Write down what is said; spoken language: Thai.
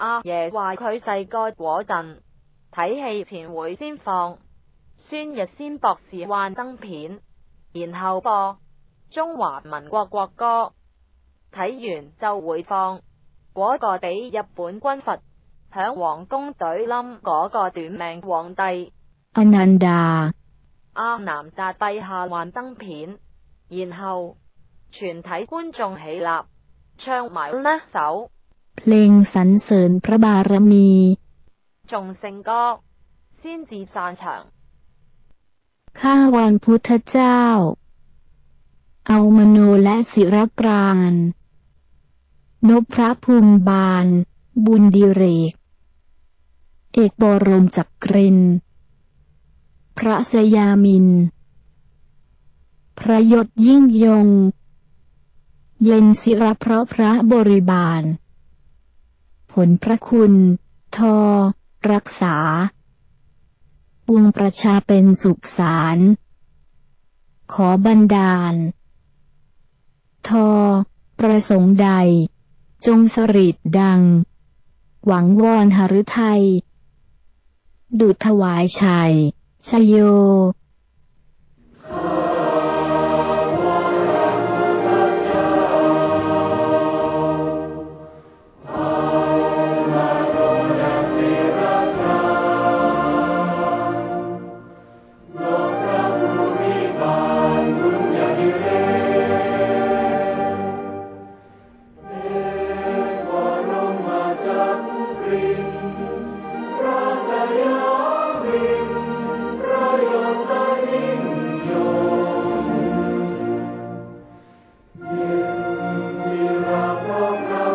阿爷话佢细个嗰阵睇戏前会先放《孙日先博士幻灯片》，然后播《中华民国国歌》，睇完就回放嗰个俾日本军阀响皇宫怼冧嗰个短命皇帝阿南达阿南达陛下幻灯片，然后全体观众起立唱埋呢首。 เพลงสรรเสริญพระบารมี众圣歌先至งก็ข้าวอนพุทธเจ้า เอามโนและศิรกรานนพพระภูมิบาล บุญดิเรก เอกบรมจักกริน พระสยามิน พระยศยิ่งยง เย็นศิรเพราะพระบริบาล ผลพระคุณ ทอ รักษาปวงประชาเป็นสุขสาร ขอบันดาล ทอ ประสงค์ใด จงสริดดัง หวังวอนหฤทัยดุจถวายชัยชยโย